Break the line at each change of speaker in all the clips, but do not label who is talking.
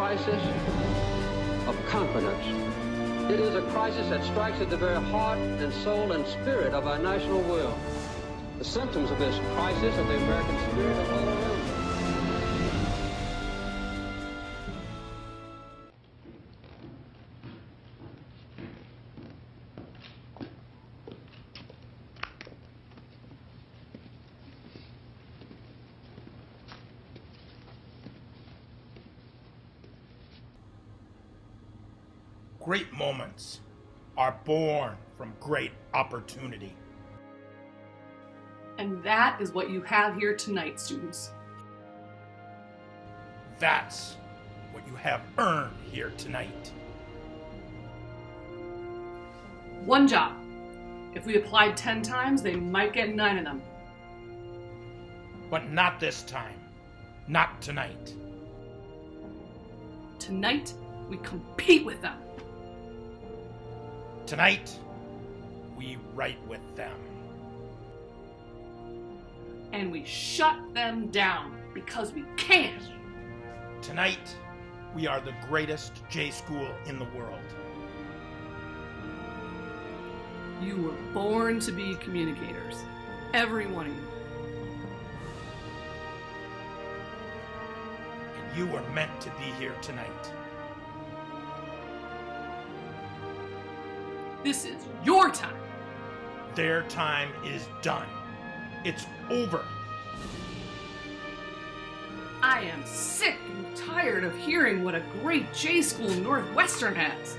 crisis of confidence. It is a crisis that strikes at the very heart and soul and spirit of our national will. The symptoms of this crisis of the American spirit are all.
Great moments are born from great opportunity.
And that is what you have here tonight, students.
That's what you have earned here tonight.
One job. If we applied 10 times, they might get nine of them.
But not this time. Not tonight.
Tonight, we compete with them.
Tonight, we write with them.
And we shut them down because we can't.
Tonight, we are the greatest J school in the world.
You were born to be communicators. Every one of you.
And you were meant to be here tonight.
This is your time.
Their time is done. It's over.
I am sick and tired of hearing what a great J school Northwestern has.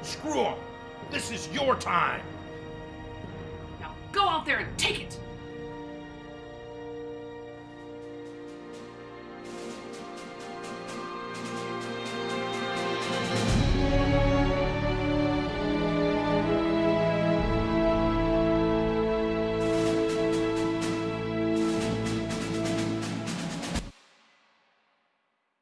Screw 'em. This is your time.
Now go out there and take it.